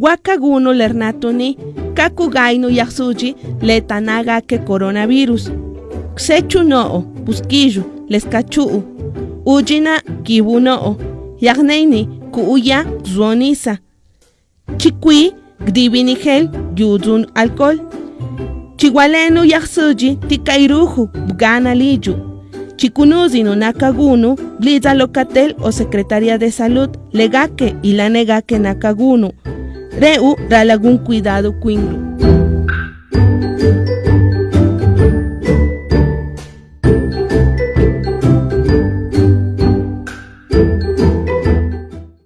Wakaguno lernatoni kakugaino yaxsuji letanaga que coronavirus. Xechu noo busquillo lescachu'u. Ujina kibu noo. Yagneini kuuya zuonisa. Chikwi gdibinigel yudun alcohol. Chihualeno yaxsuji tikairuju bgana liyu. Chikunuzino nakagunu, blida locatel o Secretaría de Salud, legaque y la negaque nakagunu. Reu ralagun cuidado cuinglu.